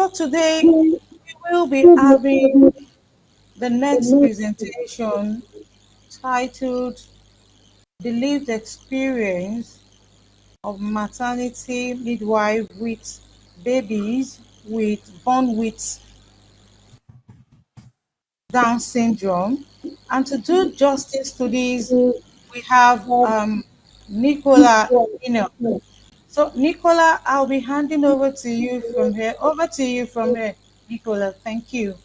So today we will be having the next presentation titled The Lived Experience of Maternity Midwife with Babies with Born with Down syndrome. And to do justice to these, we have um, Nicola. So Nicola, I'll be handing over to you from here. Over to you from here, Nicola. Thank you.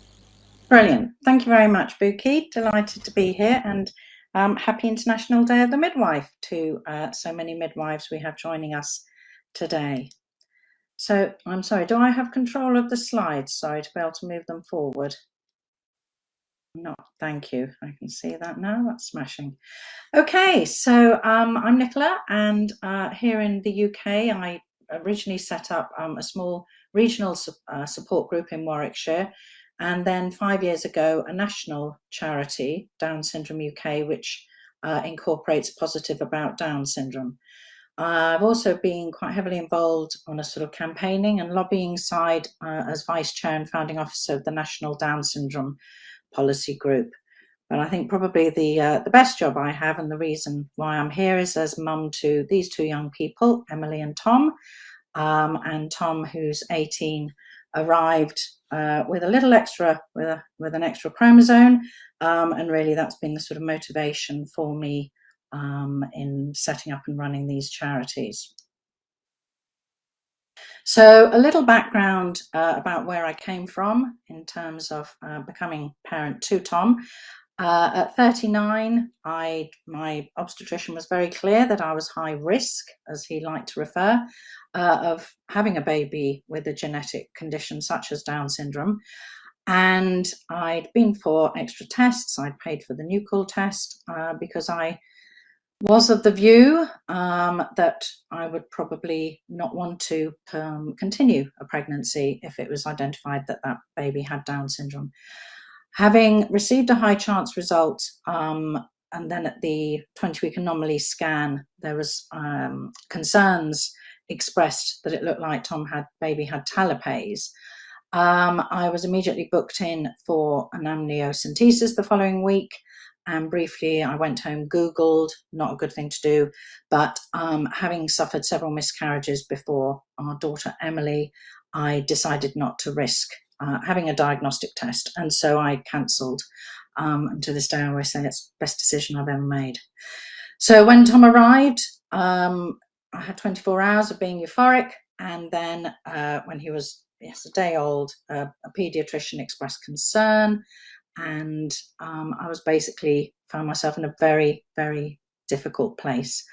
Brilliant. Thank you very much, Buki. Delighted to be here and um, happy International Day of the Midwife to uh, so many midwives we have joining us today. So I'm sorry, do I have control of the slides? Sorry, to be able to move them forward. No, thank you. I can see that now. That's smashing. Okay, so um, I'm Nicola, and uh, here in the UK, I originally set up um, a small regional su uh, support group in Warwickshire, and then five years ago, a national charity, Down Syndrome UK, which uh, incorporates Positive About Down Syndrome. I've also been quite heavily involved on a sort of campaigning and lobbying side uh, as Vice Chair and Founding Officer of the National Down Syndrome Policy Group. But I think probably the uh, the best job I have and the reason why I'm here is as mum to these two young people, Emily and Tom. Um, and Tom, who's 18, arrived uh, with a little extra, with, a, with an extra chromosome. Um, and really that's been the sort of motivation for me um, in setting up and running these charities. So a little background uh, about where I came from in terms of uh, becoming parent to Tom. Uh, at 39, I, my obstetrician was very clear that I was high risk, as he liked to refer, uh, of having a baby with a genetic condition such as Down syndrome. And I'd been for extra tests. I'd paid for the Nuchal test uh, because I was of the view um, that I would probably not want to um, continue a pregnancy if it was identified that that baby had Down syndrome. Having received a high chance result, um, and then at the 20 week anomaly scan, there was um, concerns expressed that it looked like Tom had baby had talipes. Um, I was immediately booked in for an amniocentesis the following week. And briefly, I went home, Googled, not a good thing to do, but um, having suffered several miscarriages before our daughter Emily, I decided not to risk uh, having a diagnostic test. And so I cancelled. Um, and to this day, I always say it's the best decision I've ever made. So when Tom arrived, um, I had 24 hours of being euphoric. And then uh, when he was yes, a day old, uh, a pediatrician expressed concern. And um, I was basically found myself in a very, very difficult place.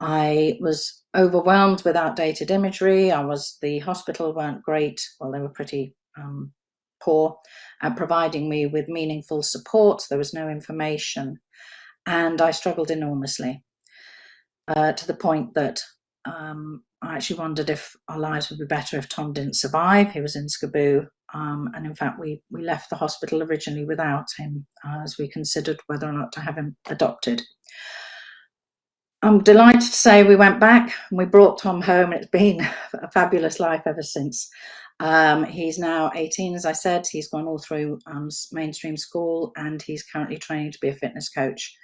I was overwhelmed with outdated imagery. I was, the hospital weren't great. Well, they were pretty um, poor at providing me with meaningful support. There was no information and I struggled enormously uh, to the point that um, I actually wondered if our lives would be better if Tom didn't survive. He was in SCBU um, and in fact we, we left the hospital originally without him uh, as we considered whether or not to have him adopted. I'm delighted to say we went back and we brought Tom home and it's been a fabulous life ever since. Um, he's now 18, as I said, he's gone all through um, mainstream school and he's currently training to be a fitness coach.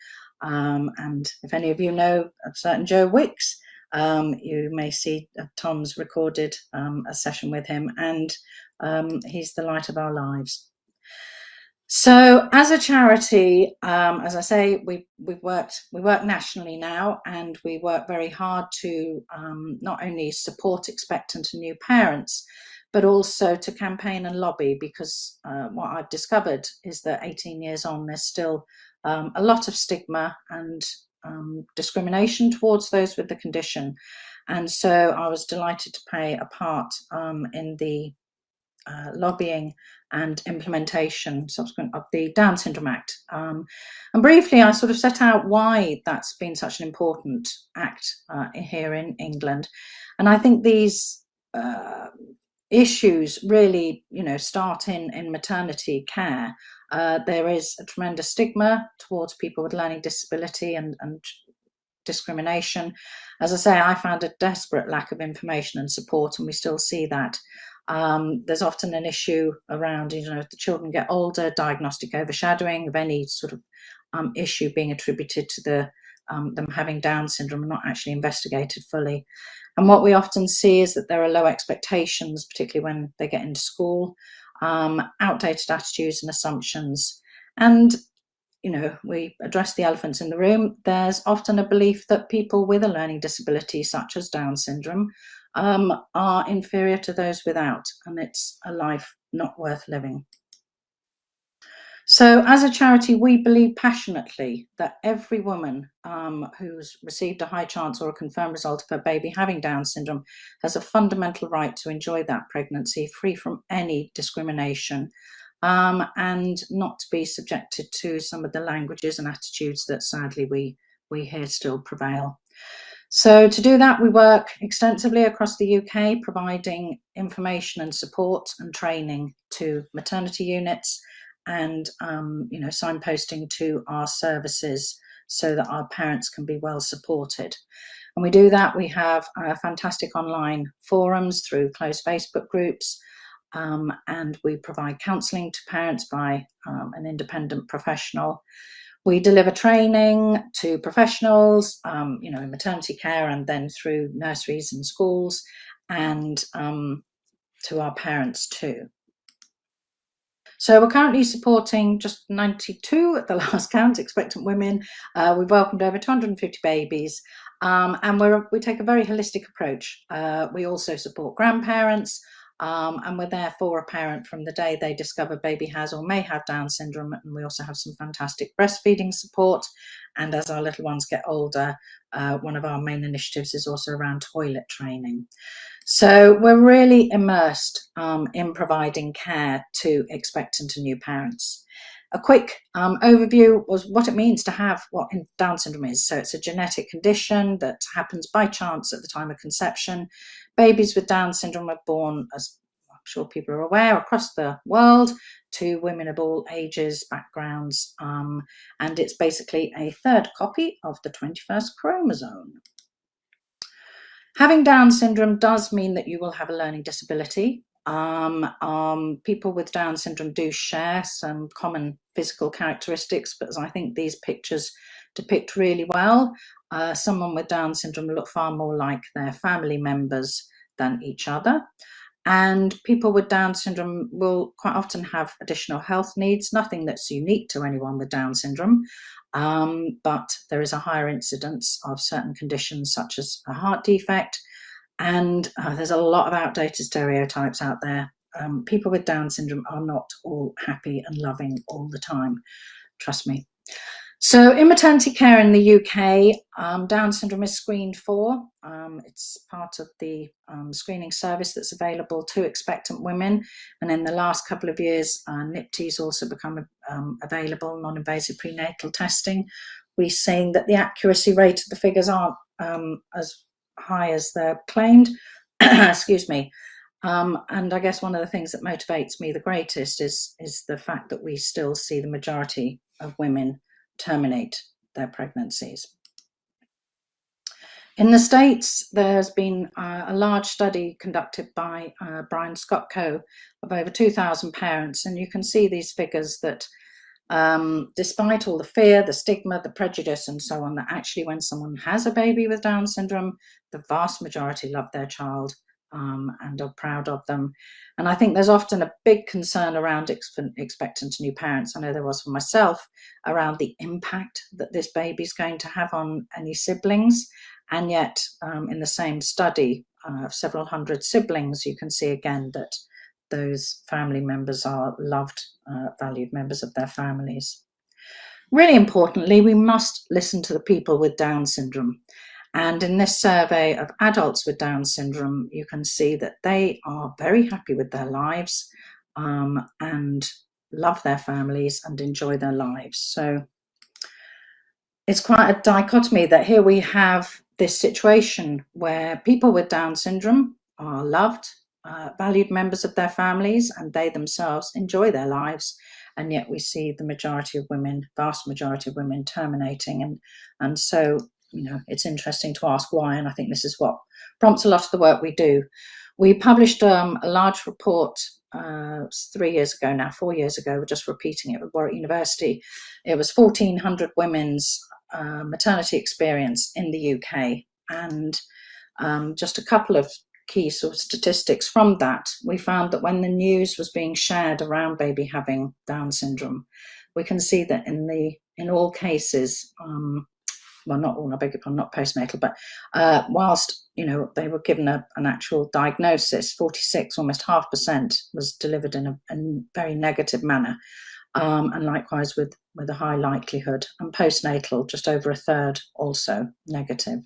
Um, and if any of you know a certain Joe Wicks, um, you may see Tom's recorded um, a session with him and um, he's the light of our lives. So as a charity, um, as I say, we, we've worked, we work nationally now and we work very hard to um, not only support expectant and new parents, but also to campaign and lobby because uh, what I've discovered is that 18 years on, there's still um, a lot of stigma and um, discrimination towards those with the condition. And so I was delighted to play a part um, in the uh, lobbying and implementation subsequent of the Down Syndrome Act. Um, and briefly, I sort of set out why that's been such an important act uh, here in England. And I think these uh, issues really, you know, start in, in maternity care. Uh, there is a tremendous stigma towards people with learning disability and, and discrimination. As I say, I found a desperate lack of information and support, and we still see that. Um, there's often an issue around, you know, if the children get older, diagnostic overshadowing of any sort of um, issue being attributed to the um, them having Down syndrome and not actually investigated fully. And what we often see is that there are low expectations, particularly when they get into school, um, outdated attitudes and assumptions. And, you know, we address the elephants in the room. There's often a belief that people with a learning disability, such as Down syndrome, um, are inferior to those without, and it's a life not worth living. So, as a charity, we believe passionately that every woman um, who's received a high chance or a confirmed result of her baby having Down syndrome has a fundamental right to enjoy that pregnancy free from any discrimination um, and not to be subjected to some of the languages and attitudes that sadly we, we hear still prevail. So to do that, we work extensively across the UK, providing information and support and training to maternity units, and um, you know signposting to our services so that our parents can be well supported. And we do that. We have fantastic online forums through closed Facebook groups, um, and we provide counselling to parents by um, an independent professional. We deliver training to professionals, um, you know, in maternity care and then through nurseries and schools, and um, to our parents too. So we're currently supporting just 92 at the last count, expectant women. Uh, we've welcomed over 250 babies um, and we we take a very holistic approach. Uh, we also support grandparents um, and we're there for a parent from the day they discover baby has or may have Down syndrome. And we also have some fantastic breastfeeding support. And as our little ones get older, uh, one of our main initiatives is also around toilet training. So we're really immersed um, in providing care to expectant and new parents. A quick um, overview was what it means to have what Down syndrome is. So it's a genetic condition that happens by chance at the time of conception. Babies with Down syndrome are born, as I'm sure people are aware, across the world to women of all ages, backgrounds, um, and it's basically a third copy of the 21st chromosome. Having Down syndrome does mean that you will have a learning disability. Um, um, people with Down syndrome do share some common physical characteristics, but as I think these pictures depict really well, uh, someone with Down syndrome look far more like their family members than each other. And people with Down syndrome will quite often have additional health needs, nothing that's unique to anyone with Down syndrome, um, but there is a higher incidence of certain conditions such as a heart defect. And uh, there's a lot of outdated stereotypes out there. Um, people with Down syndrome are not all happy and loving all the time. Trust me. So in maternity care in the UK, um, Down syndrome is screened for. Um, it's part of the um, screening service that's available to expectant women. And in the last couple of years, uh, NIPT's also become um, available, non-invasive prenatal testing. We're seeing that the accuracy rate of the figures aren't um, as high as they're claimed. Excuse me. Um, and I guess one of the things that motivates me the greatest is, is the fact that we still see the majority of women terminate their pregnancies. In the States, there's been uh, a large study conducted by uh, Brian Skotko of over 2,000 parents, and you can see these figures that um, despite all the fear, the stigma, the prejudice, and so on, that actually when someone has a baby with Down syndrome, the vast majority love their child um, and are proud of them. And I think there's often a big concern around expectant new parents. I know there was for myself around the impact that this baby is going to have on any siblings. And yet, um, in the same study uh, of several hundred siblings, you can see again that those family members are loved, uh, valued members of their families. Really importantly, we must listen to the people with Down syndrome. And in this survey of adults with Down syndrome, you can see that they are very happy with their lives um, and love their families and enjoy their lives. So it's quite a dichotomy that here we have this situation where people with Down syndrome are loved, uh, valued members of their families, and they themselves enjoy their lives. And yet we see the majority of women, vast majority of women terminating. And, and so you know, it's interesting to ask why, and I think this is what prompts a lot of the work we do. We published um, a large report uh, three years ago now, four years ago, we're just repeating it with Warwick University. It was 1,400 women's uh, maternity experience in the UK. And um, just a couple of key sort of statistics from that, we found that when the news was being shared around baby having Down syndrome, we can see that in the in all cases, um, well, not all, I beg your pardon, not postnatal, but uh, whilst, you know, they were given a, an actual diagnosis, 46, almost half percent was delivered in a, a very negative manner. Um, and likewise with, with a high likelihood. And postnatal, just over a third also negative.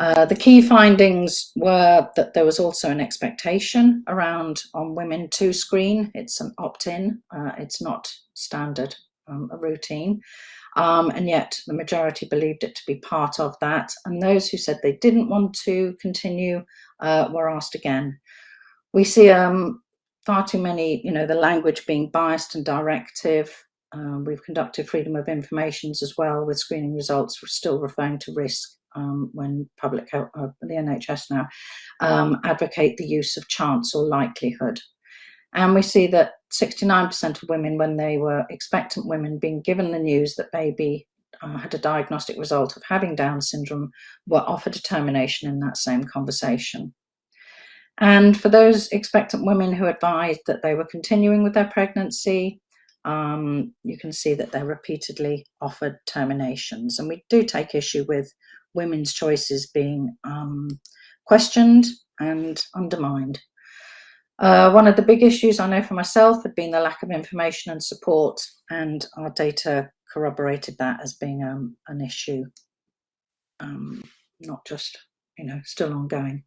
Uh, the key findings were that there was also an expectation around on women to screen. It's an opt-in, uh, it's not standard um, a routine. Um, and yet the majority believed it to be part of that. And those who said they didn't want to continue uh, were asked again. We see um, far too many, you know, the language being biased and directive. Um, we've conducted freedom of informations as well with screening results still referring to risk um, when public health, uh, the NHS now, um, advocate the use of chance or likelihood. And we see that 69% of women, when they were expectant women being given the news that baby uh, had a diagnostic result of having Down syndrome, were offered a termination in that same conversation. And for those expectant women who advised that they were continuing with their pregnancy, um, you can see that they're repeatedly offered terminations. And we do take issue with women's choices being um, questioned and undermined. Uh, one of the big issues I know for myself had been the lack of information and support, and our data corroborated that as being um, an issue, um, not just, you know, still ongoing.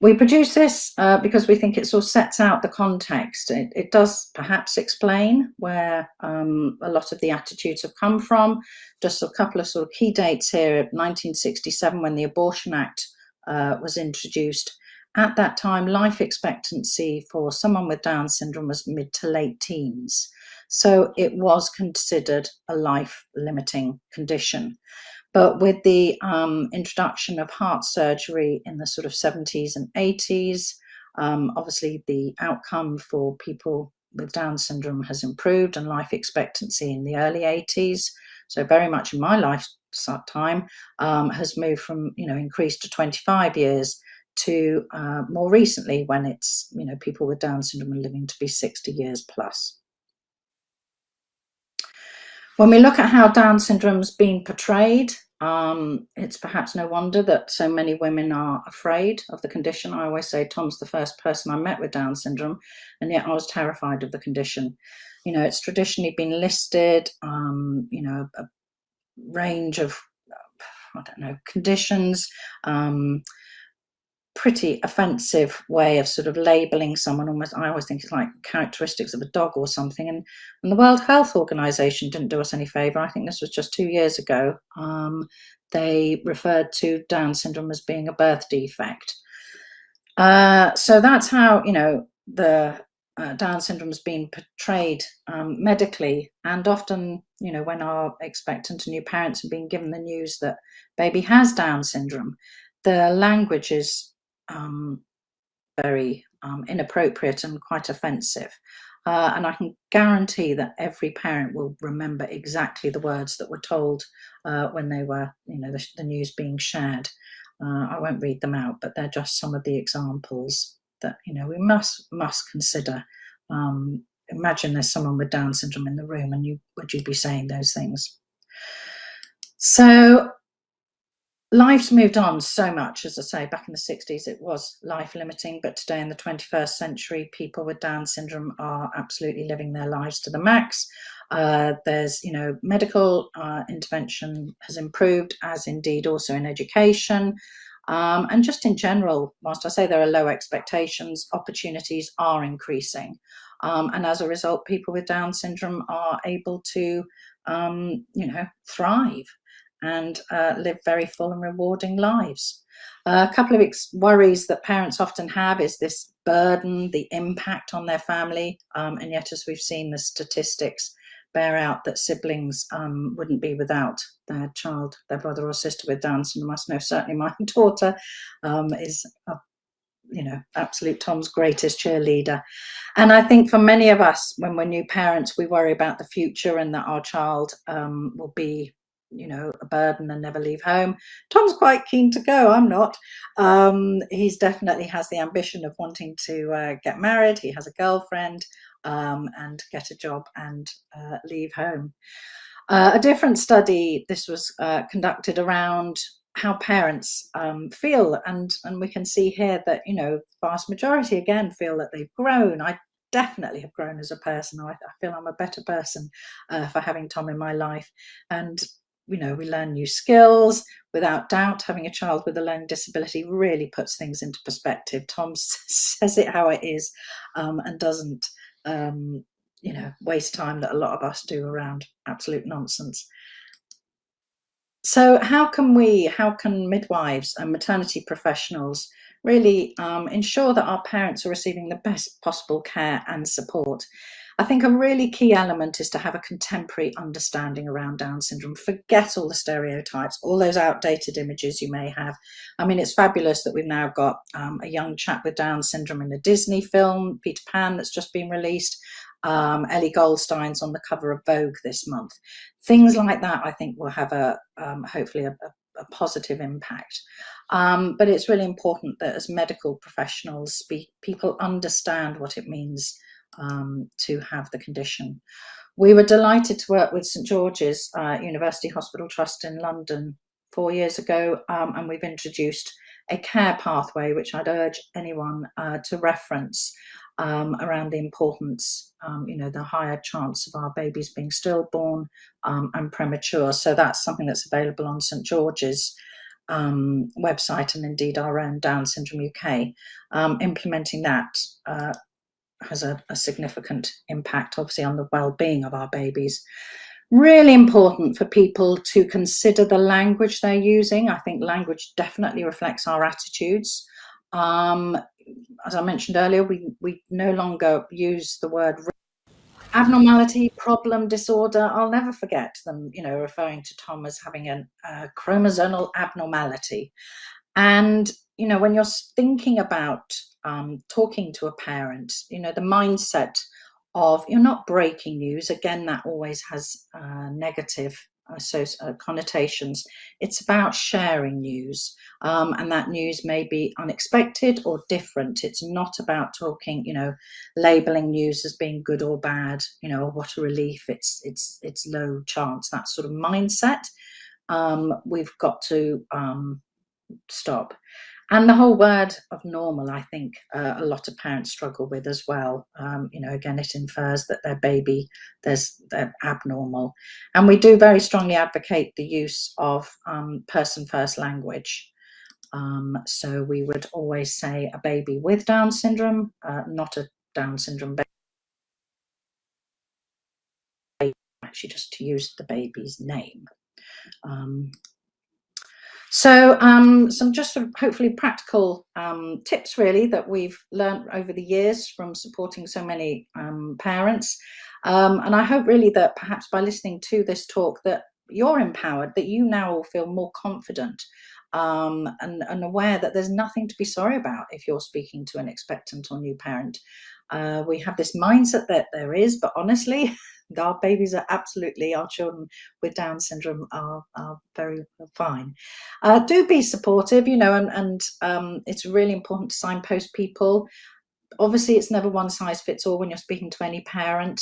We produce this uh, because we think it sort of sets out the context. It, it does perhaps explain where um, a lot of the attitudes have come from. Just a couple of sort of key dates here, 1967 when the Abortion Act uh, was introduced. At that time, life expectancy for someone with Down syndrome was mid to late teens. So it was considered a life limiting condition. But with the um, introduction of heart surgery in the sort of 70s and 80s, um, obviously the outcome for people with Down syndrome has improved and life expectancy in the early 80s. So very much in my lifetime um, has moved from, you know, increased to 25 years to uh, more recently when it's, you know, people with Down syndrome are living to be 60 years plus. When we look at how Down syndrome's been portrayed, um, it's perhaps no wonder that so many women are afraid of the condition. I always say Tom's the first person I met with Down syndrome, and yet I was terrified of the condition. You know, it's traditionally been listed, um, you know, a range of, I don't know, conditions, um, pretty offensive way of sort of labeling someone almost i always think it's like characteristics of a dog or something and, and the world health organization didn't do us any favor. I think this was just two years ago. Um, they referred to down syndrome as being a birth defect. Uh, so that's how you know the uh, down syndrome has been portrayed um, medically and often you know when our expectant and new parents are being given the news that baby has down syndrome the language is um, very um, inappropriate and quite offensive. Uh, and I can guarantee that every parent will remember exactly the words that were told uh, when they were, you know, the, the news being shared. Uh, I won't read them out, but they're just some of the examples that, you know, we must must consider. Um, imagine there's someone with Down syndrome in the room and you would you be saying those things? So life's moved on so much as i say back in the 60s it was life limiting but today in the 21st century people with down syndrome are absolutely living their lives to the max. Uh, there's you know medical uh, intervention has improved as indeed also in education. Um, and just in general whilst i say there are low expectations opportunities are increasing. Um, and as a result people with down syndrome are able to um, you know thrive and uh, live very full and rewarding lives. Uh, a couple of worries that parents often have is this burden, the impact on their family, um, and yet as we've seen the statistics, bear out that siblings um, wouldn't be without their child, their brother or sister with Down syndrome. I know certainly my daughter um, is a you know, absolute Tom's greatest cheerleader. And I think for many of us, when we're new parents, we worry about the future and that our child um, will be, you know, a burden and never leave home. Tom's quite keen to go. I'm not. Um, he's definitely has the ambition of wanting to uh, get married. He has a girlfriend um, and get a job and uh, leave home. Uh, a different study, this was uh, conducted around how parents um, feel and and we can see here that you know vast majority again feel that they've grown i definitely have grown as a person i, I feel i'm a better person uh, for having tom in my life and you know we learn new skills without doubt. Having a child with a learning disability really puts things into perspective. Tom says it how it is um, and doesn't um, you know waste time that a lot of us do around absolute nonsense. So how can we, how can midwives and maternity professionals really um, ensure that our parents are receiving the best possible care and support? I think a really key element is to have a contemporary understanding around Down syndrome. Forget all the stereotypes, all those outdated images you may have. I mean, it's fabulous that we've now got um, a young chap with Down syndrome in a Disney film, Peter Pan, that's just been released um, Ellie Goldstein's on the cover of Vogue this month. Things like that, I think, will have a um, hopefully a, a, a, positive impact. Um, but it's really important that as medical professionals, speak, people understand what it means um, to have the condition. We were delighted to work with St George's uh, University Hospital Trust in London four years ago, um, and we've introduced a care pathway, which I'd urge anyone uh, to reference um, around the importance, um, you know, the higher chance of our babies being stillborn um, and premature. So that's something that's available on St George's um, website and indeed our own Down Syndrome UK. Um, implementing that uh, has a, a significant impact, obviously, on the well-being of our babies really important for people to consider the language they're using. I think language definitely reflects our attitudes. Um, as I mentioned earlier, we, we no longer use the word abnormality, problem, disorder. I'll never forget them, you know, referring to Tom as having a, a chromosomal abnormality. And, you know, when you're thinking about um, talking to a parent, you know, the mindset of you're not breaking news. Again, that always has uh, negative so uh, connotations. It's about sharing news, um, and that news may be unexpected or different. It's not about talking, you know, labeling news as being good or bad. You know, what a relief. It's it's it's low chance. That sort of mindset. Um, we've got to um, stop. And the whole word of normal, I think uh, a lot of parents struggle with as well. Um, you know, again, it infers that their baby, there's abnormal. And we do very strongly advocate the use of um, person first language. Um, so we would always say a baby with Down syndrome, uh, not a Down syndrome baby, actually just to use the baby's name. So um, some just sort of hopefully practical um, tips really that we've learned over the years from supporting so many um, parents. Um, and I hope really that perhaps by listening to this talk that you're empowered, that you now will feel more confident um, and, and, aware that there's nothing to be sorry about if you're speaking to an expectant or new parent. Uh, we have this mindset that there is, but honestly, our babies are absolutely, our children with Down syndrome are, are very fine. Uh, do be supportive, you know, and, and um, it's really important to signpost people. Obviously, it's never one size fits all when you're speaking to any parent.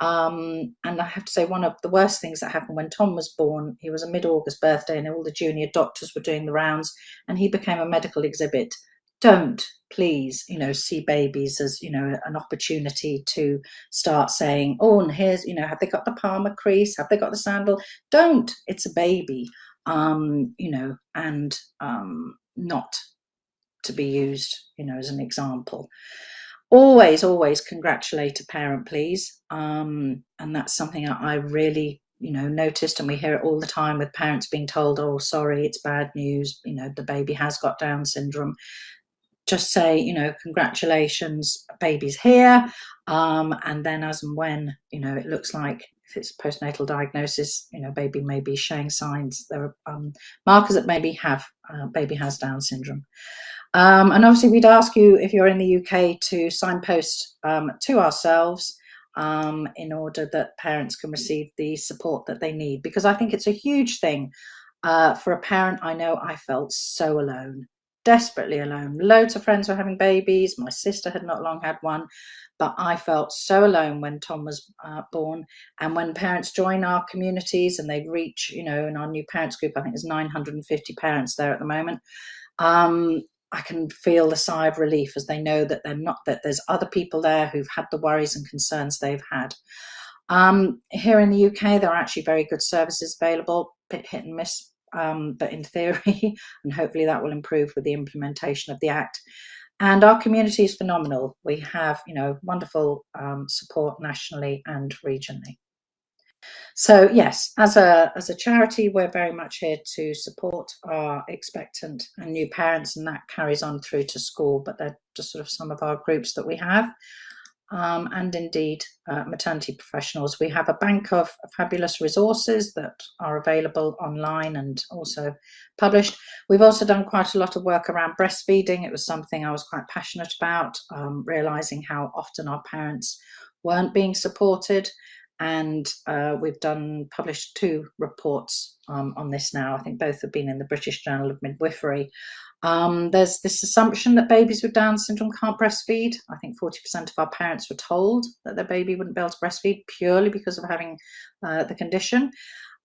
Um, and I have to say, one of the worst things that happened when Tom was born, he was a mid-August birthday and all the junior doctors were doing the rounds and he became a medical exhibit don't please you know see babies as you know an opportunity to start saying oh and here's you know have they got the palmar crease have they got the sandal? Don't. It's a baby um you know and um not to be used you know as an example. Always always congratulate a parent please. Um and that's something i really you know noticed and we hear it all the time with parents being told oh sorry it's bad news. You know the baby has got down syndrome just say, you know, congratulations, baby's here. Um, and then as and when, you know, it looks like if it's postnatal diagnosis, you know, baby may be showing signs. There are um, markers that maybe have uh, baby has Down syndrome. Um, and obviously, we'd ask you if you're in the UK to signpost um, to ourselves um, in order that parents can receive the support that they need. Because I think it's a huge thing uh, for a parent. I know I felt so alone, desperately alone. Loads of friends were having babies. My sister had not long had one. But I felt so alone when Tom was uh, born. And when parents join our communities and they reach, you know, in our new parents group, I think there's 950 parents there at the moment. Um, I can feel the sigh of relief as they know that they're not that there's other people there who've had the worries and concerns they've had. Um, here in the UK, there are actually very good services available, hit and miss, um, but in theory, and hopefully that will improve with the implementation of the Act. And our community is phenomenal. We have, you know, wonderful um, support nationally and regionally. So yes, as a as a charity, we're very much here to support our expectant and new parents, and that carries on through to school. But they're just sort of some of our groups that we have, um, and indeed uh, maternity professionals. We have a bank of fabulous resources that are available online and also published. We've also done quite a lot of work around breastfeeding. It was something I was quite passionate about, um, realizing how often our parents weren't being supported and uh, we've done published two reports um, on this now. I think both have been in the British Journal of Midwifery. Um, there's this assumption that babies with Down syndrome can't breastfeed. I think 40% of our parents were told that their baby wouldn't be able to breastfeed purely because of having uh, the condition.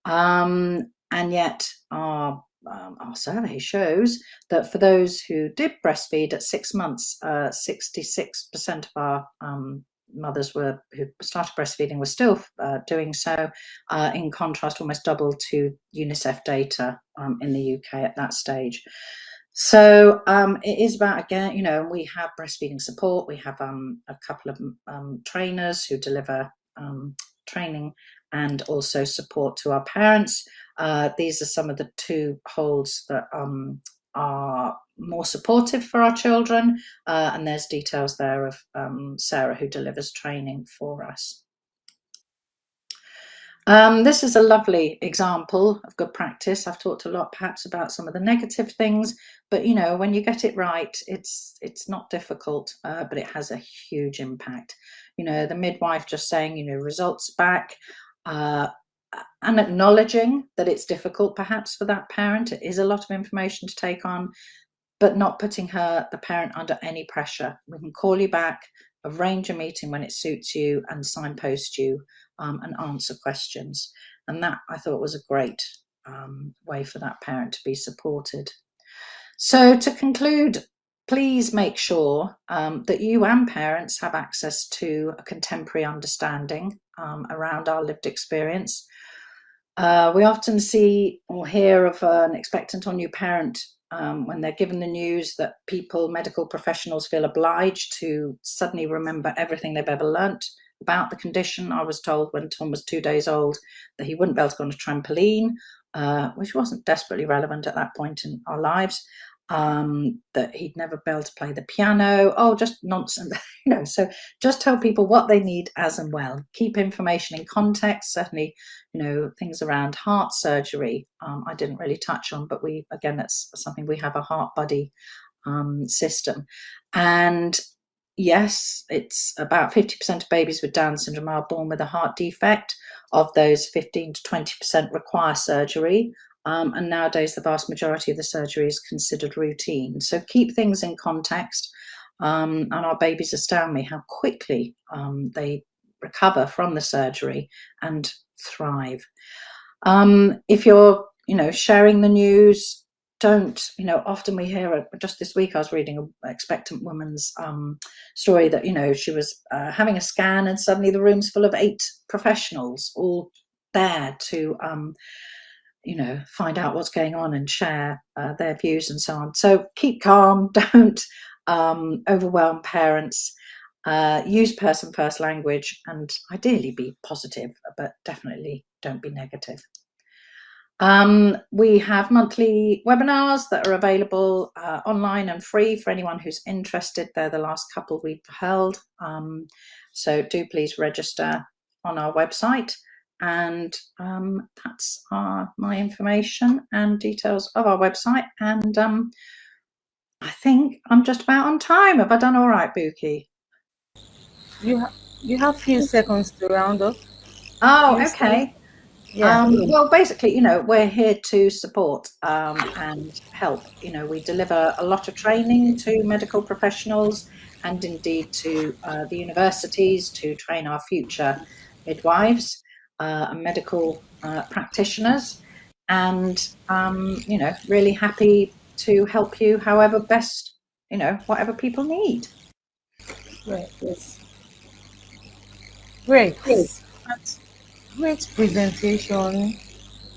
Um, and yet our um, our survey shows that for those who did breastfeed at six months, 66% uh, of our um, mothers were who started breastfeeding were still uh, doing so. Uh, in contrast, almost double to UNICEF data um, in the UK at that stage. So um, it is about again, you know, we have breastfeeding support. We have um, a couple of um, trainers who deliver um, training and also support to our parents. Uh, these are some of the two holds that um, are more supportive for our children. Uh, and there's details there of um, Sarah who delivers training for us. Um, this is a lovely example of good practice. I've talked a lot perhaps about some of the negative things, but you know, when you get it right, it's it's not difficult, uh, but it has a huge impact. You know, the midwife just saying, you know, results back, uh, and acknowledging that it's difficult perhaps for that parent. It is a lot of information to take on, but not putting her, the parent, under any pressure. We can call you back, arrange a meeting when it suits you, and signpost you um, and answer questions. And that I thought was a great um, way for that parent to be supported. So to conclude, please make sure um, that you and parents have access to a contemporary understanding um, around our lived experience. Uh, we often see or hear of an expectant or new parent um, when they're given the news that people, medical professionals, feel obliged to suddenly remember everything they've ever learnt about the condition. I was told when Tom was two days old that he wouldn't be able to go on a trampoline, uh, which wasn't desperately relevant at that point in our lives um, that he'd never be able to play the piano. Oh, just nonsense, you know. So just tell people what they need as and well. Keep information in context. Certainly, you know, things around heart surgery. Um, I didn't really touch on, but we again, that's something we have a heart buddy um, system, and yes, it's about 50% of babies with Down syndrome are born with a heart defect. Of those, 15 to 20% require surgery. Um, and nowadays, the vast majority of the surgery is considered routine. So keep things in context. Um, and our babies astound me how quickly um, they recover from the surgery and thrive. Um, if you're, you know, sharing the news, don't, you know, often we hear, just this week I was reading an expectant woman's um, story that, you know, she was uh, having a scan and suddenly the room's full of eight professionals all there to um, you know, find out what's going on and share uh, their views and so on. So keep calm, don't um, overwhelm parents, uh, use person first language, and ideally be positive, but definitely don't be negative. Um, we have monthly webinars that are available uh, online and free for anyone who's interested. They're the last couple we've held. Um, so do please register on our website. And um, that's our, my information and details of our website. And um, I think I'm just about on time. Have I done all right, Buki? You, ha you have a few seconds to round up. Oh, okay. Yeah. Um, well, basically, you know, we're here to support um, and help. You know, we deliver a lot of training to medical professionals and indeed to uh, the universities to train our future midwives uh, and medical uh, practitioners. And, um, you know, really happy to help you however best, you know, whatever people need. Great. Yes. Great. That's great presentation.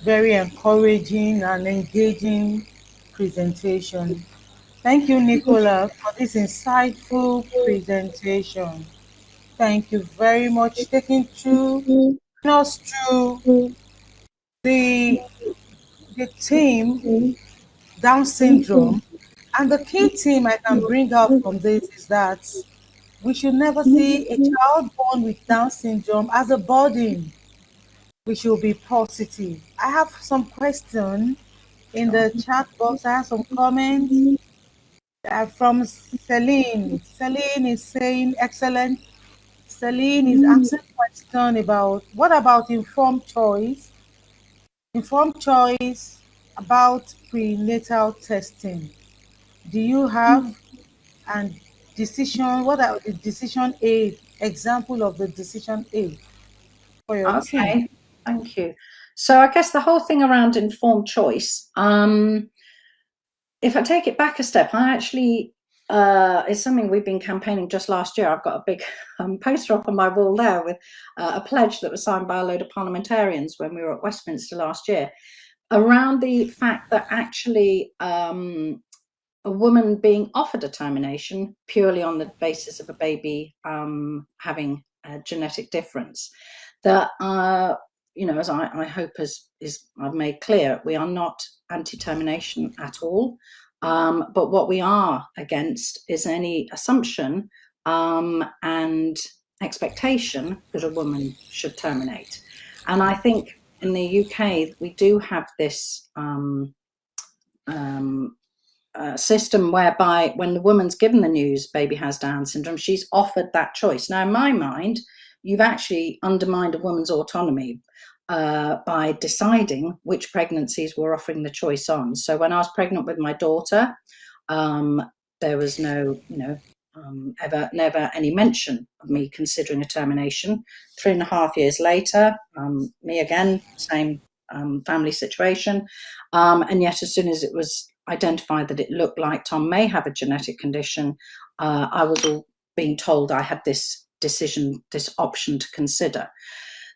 Very encouraging and engaging presentation. Thank you, Nicola, for this insightful presentation. Thank you very much. Taking through us through the the team Down syndrome. And the key team I can bring out from this is that we should never see a child born with Down syndrome as a burden. We should be positive. I have some questions in the chat box. I have some comments uh, from Celine. Celine is saying, excellent. Celine is asking a question about what about informed choice? Informed choice about prenatal testing. Do you have and decision? What are the decision aid example of the decision aid for your Okay, team? thank you. So I guess the whole thing around informed choice. Um, if I take it back a step, I actually uh, is something we've been campaigning just last year. I've got a big um, poster up on my wall there with uh, a pledge that was signed by a load of parliamentarians when we were at Westminster last year around the fact that actually um, a woman being offered a termination purely on the basis of a baby um, having a genetic difference that uh, you know as I, I hope as is I've made clear we are not anti-termination at all um, but what we are against is any assumption um, and expectation that a woman should terminate and I think in the UK, we do have this um, um, uh, system whereby when the woman's given the news baby has Down syndrome, she's offered that choice. Now, in my mind, you've actually undermined a woman's autonomy uh, by deciding which pregnancies we're offering the choice on. So when I was pregnant with my daughter, um, there was no, you know, um, ever, never any mention of me considering a termination. Three and a half years later, um, me again, same um, family situation. Um, and yet, as soon as it was identified that it looked like Tom may have a genetic condition, uh, I was all being told I had this decision, this option to consider.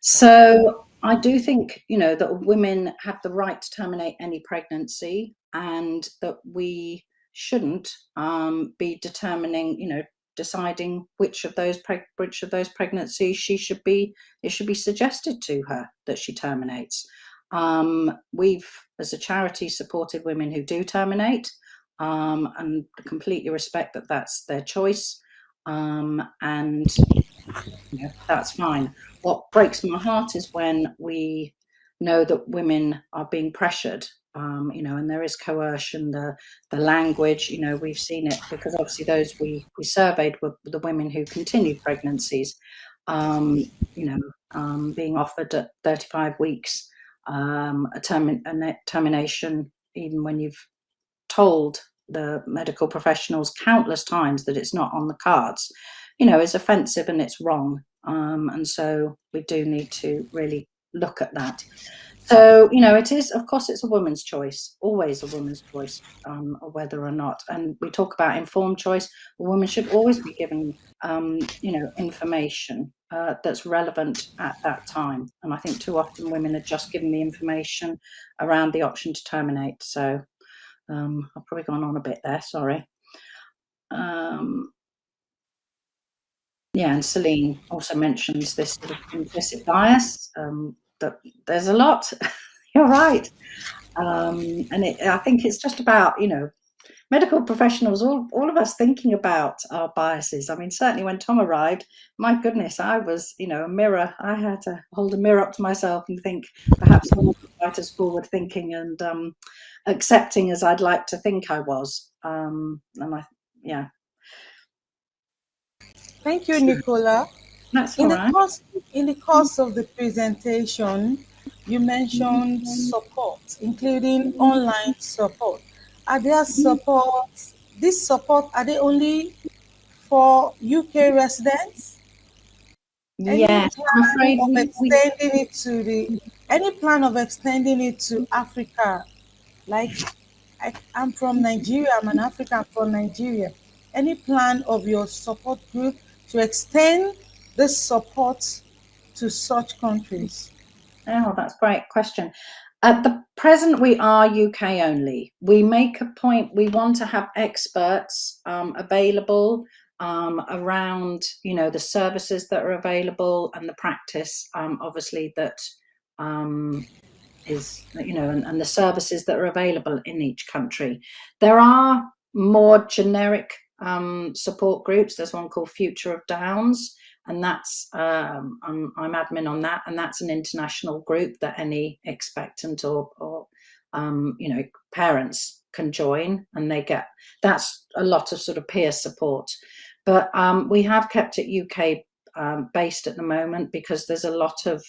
So I do think, you know, that women have the right to terminate any pregnancy and that we shouldn't um, be determining, you know, deciding which of those which of those pregnancies she should be it should be suggested to her that she terminates. Um, we've, as a charity, supported women who do terminate um, and completely respect that that's their choice. Um, and know, that's fine. What breaks my heart is when we know that women are being pressured um, you know, and there is coercion, the the language, you know, we've seen it because obviously those we we surveyed were the women who continued pregnancies, um, you know, um, being offered at 35 weeks um, a, term a termination, even when you've told the medical professionals countless times that it's not on the cards, you know, is offensive and it's wrong. Um, and so we do need to really look at that. So, you know, it is, of course, it's a woman's choice, always a woman's choice, um, whether or not. And we talk about informed choice. A woman should always be given, um, you know, information uh, that's relevant at that time. And I think too often women are just given the information around the option to terminate. So um, I've probably gone on a bit there, sorry. Um, yeah, and Celine also mentions this sort of implicit bias. Um, that there's a lot. You're right. Um, and it, I think it's just about, you know, medical professionals, all, all of us thinking about our biases. I mean, certainly when Tom arrived, my goodness, I was, you know, a mirror. I had to hold a mirror up to myself and think perhaps I'm quite as forward thinking and um, accepting as I'd like to think I was. Um, and I, yeah. Thank you, Nicola. That's in the right. course in the course of the presentation, you mentioned mm-hmm. support, including online support. Are there mm-hmm. support? This support are they only for UK residents? Any I'm plan afraid of we, we extending it to the any plan of extending it to Africa? Like I, I'm from Nigeria, I'm an African from Nigeria. Any plan of your support group to extend this support to such countries? Oh, that's a great question. At the present, we are UK only. We make a point, we want to have experts um, available um, around, you know, the services that are available and the practice, um, obviously, that um, is, you know, and, and the services that are available in each country. There are more generic um, support groups. There's one called Future of Downs, and that's um, I'm, I'm, admin on that, and that's an international group that any expectant or, or um, you know parents can join, and they get that's a lot of sort of peer support. But um, we have kept it UK um, based at the moment because there's a lot of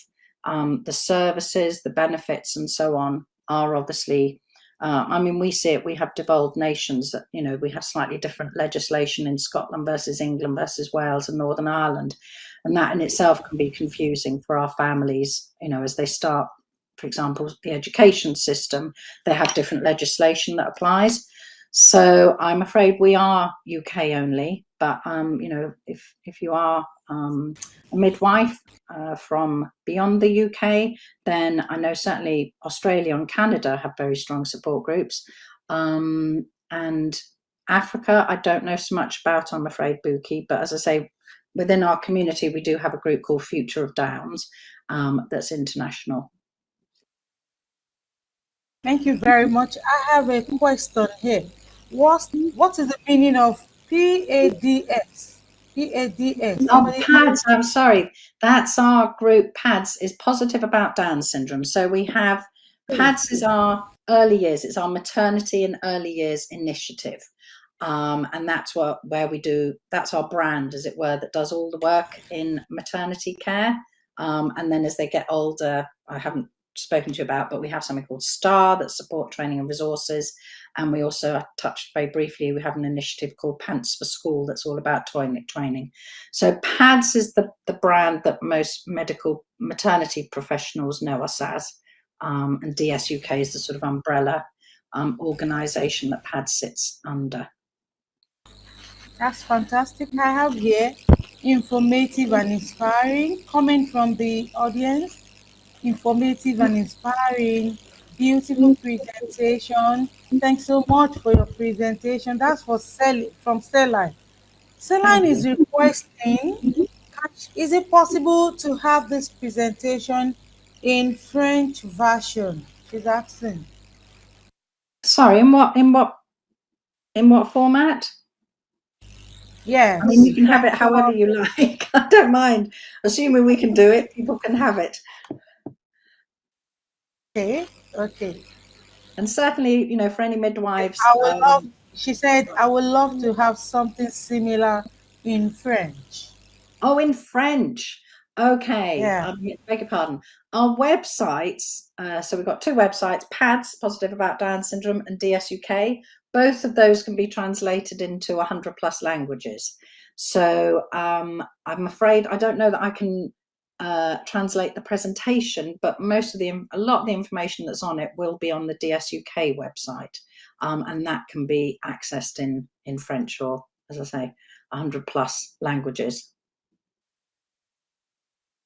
um, the services, the benefits, and so on are obviously uh, I mean, we see it, we have devolved nations that, you know, we have slightly different legislation in Scotland versus England versus Wales and Northern Ireland. And that in itself can be confusing for our families, you know, as they start, for example, the education system, they have different legislation that applies. So I'm afraid we are UK only, but um, you know, if if you are um, a midwife uh, from beyond the UK, then I know certainly Australia and Canada have very strong support groups. Um, and Africa, I don't know so much about, I'm afraid, Buki, but as I say, within our community, we do have a group called Future of Downs um, that's international. Thank you very much. I have a question here. What, what is the meaning of PADS? PADS. Oh, PADS, I'm sorry. That's our group. PADS is Positive About Down Syndrome. So we have, PADS is our early years. It's our maternity and early years initiative. Um, and that's what where we do, that's our brand, as it were, that does all the work in maternity care. Um, and then as they get older, I haven't spoken to you about, but we have something called STAR that support training and resources. And we also touched very briefly, we have an initiative called Pants for School that's all about toilet training. So PADS is the, the brand that most medical maternity professionals know us as. Um, and DSUK is the sort of umbrella um, organisation that PADS sits under. That's fantastic. I have here informative and inspiring comment from the audience. Informative and inspiring beautiful presentation. Thanks so much for your presentation. That's for Sel from Celine. Celine is requesting, is it possible to have this presentation in French version? She's asking. Sorry, in what in what in what format? Yes. I mean, you can have it however you like. I don't mind. Assuming we can do it, people can have it. Okay. Okay. And certainly, you know, for any midwives. I would um, love, she said, I would love to have something similar in French. Oh, in French. Okay. Yeah. Um, beg your pardon. Our websites, uh, so we've got two websites, PADS, Positive About Down Syndrome, and DSUK. Both of those can be translated into 100 plus languages. So um, I'm afraid I don't know that I can uh, translate the presentation, but most of the, a lot of the information that's on it will be on the DSUK website. Um, and that can be accessed in, in French or, as I say, 100 plus languages.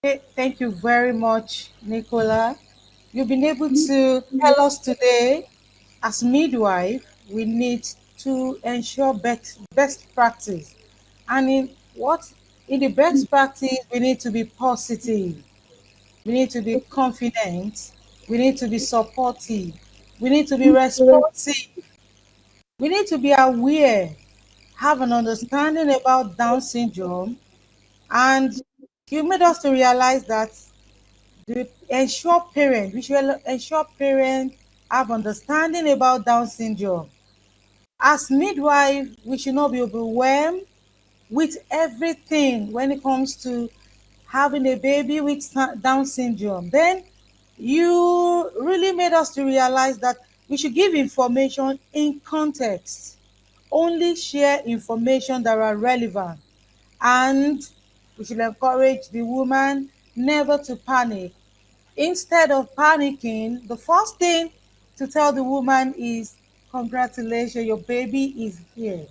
Thank you very much, Nicola. You've been able to tell us today, as midwife, we need to ensure best, best practice. And in what in the best practice, we need to be positive. We need to be confident. We need to be supportive. We need to be mm-hmm. responsive. we need to be aware, have an understanding about Down syndrome, and you made us to realize that the ensure parent, we should ensure parents have understanding about Down syndrome. As midwife, we should not be overwhelmed with everything when it comes to having a baby with Down syndrome. Then you really made us to realize that we should give information in context, only share information that are relevant, and we should encourage the woman never to panic. Instead of panicking, the first thing to tell the woman is, congratulations, your baby is here.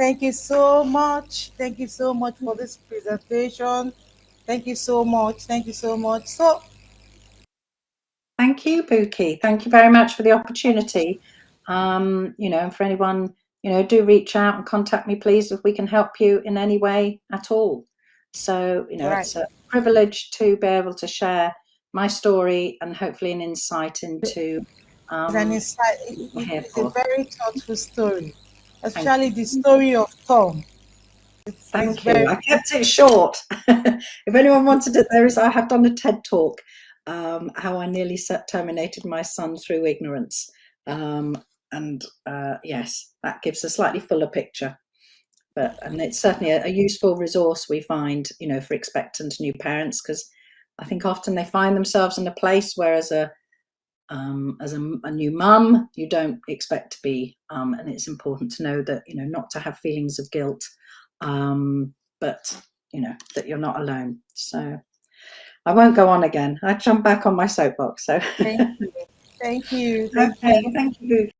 Thank you so much. Thank you so much for this presentation. Thank you so much. Thank you so much. So Thank you, Buki. Thank you very much for the opportunity. Um, you know, and for anyone, you know, do reach out and contact me, please, if we can help you in any way at all. So, you know, right. it's a privilege to be able to share my story and hopefully an insight into um, an insight. It's a very thoughtful story, especially the story of Tom. It's, Thank it's you. Very... I kept it short. if anyone wanted it, there is. I have done a TED talk um, how I nearly terminated my son through ignorance. Um, and uh, yes, that gives a slightly fuller picture. But and it's certainly a, a useful resource we find, you know, for expectant new parents because I think often they find themselves in a place where as a um, as a, a, new mum, you don't expect to be, um, and it's important to know that you know not to have feelings of guilt, um, but you know that you're not alone. So I won't go on again. I jump back on my soapbox. So thank you. Thank you. Thank okay, you. thank you.